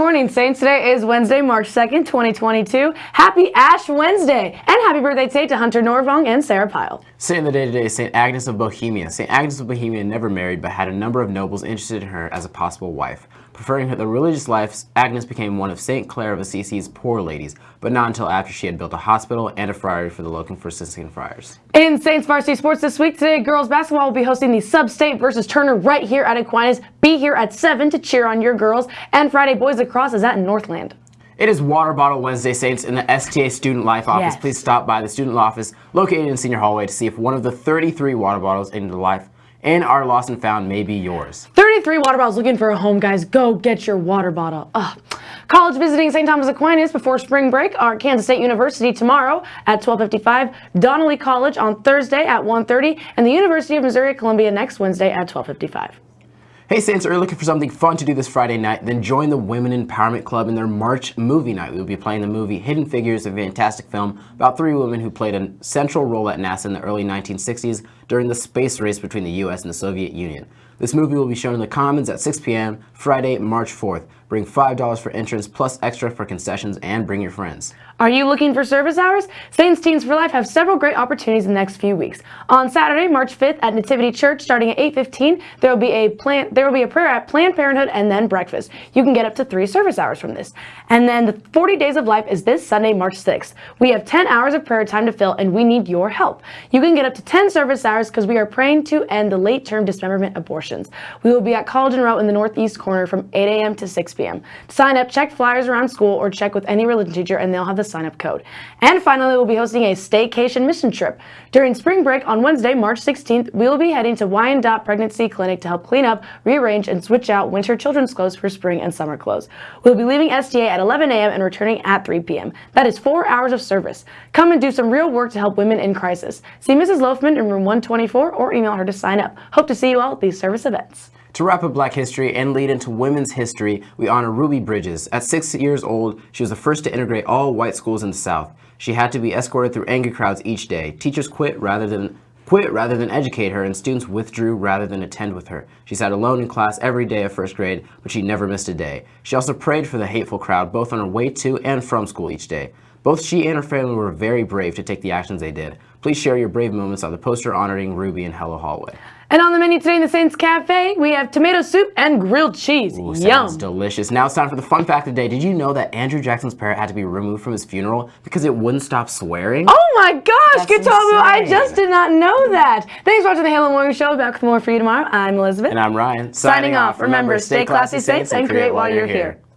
morning, Saints. Today is Wednesday, March 2nd, 2022. Happy Ash Wednesday, and happy birthday today to Hunter Norvong and Sarah Pyle. Saint of the day today is St. Agnes of Bohemia. St. Agnes of Bohemia never married, but had a number of nobles interested in her as a possible wife. Preferring the religious life, Agnes became one of St. Clare of Assisi's poor ladies, but not until after she had built a hospital and a friary for the local Franciscan friars. In Saints varsity sports this week, today girls basketball will be hosting the Sub-State versus Turner right here at Aquinas. Be here at 7 to cheer on your girls, and Friday boys lacrosse is at Northland. It is Water Bottle Wednesday, Saints, in the STA Student Life office. Yes. Please stop by the student office located in Senior Hallway to see if one of the 33 water bottles in the life and our lost and found may be yours. 33 water bottles looking for a home, guys. Go get your water bottle. Ugh. College visiting St. Thomas Aquinas before spring break are Kansas State University tomorrow at 12:55, Donnelly College on Thursday at 1:30, and the University of Missouri Columbia next Wednesday at 12:55. Hey Saints, are you looking for something fun to do this Friday night? Then join the Women Empowerment Club in their March movie night. We will be playing the movie Hidden Figures, a fantastic film about three women who played a central role at NASA in the early 1960s during the space race between the US and the Soviet Union. This movie will be shown in the Commons at 6 p.m. Friday, March 4th. Bring $5 for entrance plus extra for concessions and bring your friends. Are you looking for service hours? Saints Teens for Life have several great opportunities in the next few weeks. On Saturday, March 5th at Nativity Church starting at 8:15, there will be a plan there will be a prayer at Planned Parenthood and then breakfast. You can get up to 3 service hours from this. And then the 40 Days of Life is this Sunday, March 6th. We have 10 hours of prayer time to fill and we need your help. You can get up to 10 service hours cuz we are praying to end the late-term dismemberment abortions. We will be at College and Roe in the northeast corner from 8 a.m. to 6 p.m. To sign up, check flyers around school or check with any religion teacher and they'll have the sign up code. And finally, we'll be hosting a staycation mission trip. During spring break on Wednesday, March 16th, we will be heading to Wyandotte Pregnancy Clinic to help clean up, rearrange, and switch out winter children's clothes for spring and summer clothes. We'll be leaving STA at 11 a.m. and returning at 3 p.m. That is four hours of service. Come and do some real work to help women in crisis. See Mrs. Loafman in room 124 or email her to sign up. Hope to see you all at these service events. To wrap up Black History and lead into women's history, we honor Ruby Bridges. At six years old, she was the first to integrate all white schools in the South. She had to be escorted through angry crowds each day. Teachers quit rather than quit rather than educate her, and students withdrew rather than attend with her. She sat alone in class every day of first grade, but she never missed a day. She also prayed for the hateful crowd, both on her way to and from school each day. Both she and her family were very brave to take the actions they did. Please share your brave moments on the poster honoring Ruby and Hello Hallway. And on the menu today in the Saints Cafe, we have tomato soup and grilled cheese. Ooh, Yum. sounds delicious. Now it's time for the fun fact of the day. Did you know that Andrew Jackson's parrot had to be removed from his funeral because it wouldn't stop swearing? Oh my gosh, That's I just did not know that. Thanks for watching the Halo Morning Show. Back with more for you tomorrow. I'm Elizabeth. And I'm Ryan. Signing off. Remember, stay classy, Saints, and create while you're here.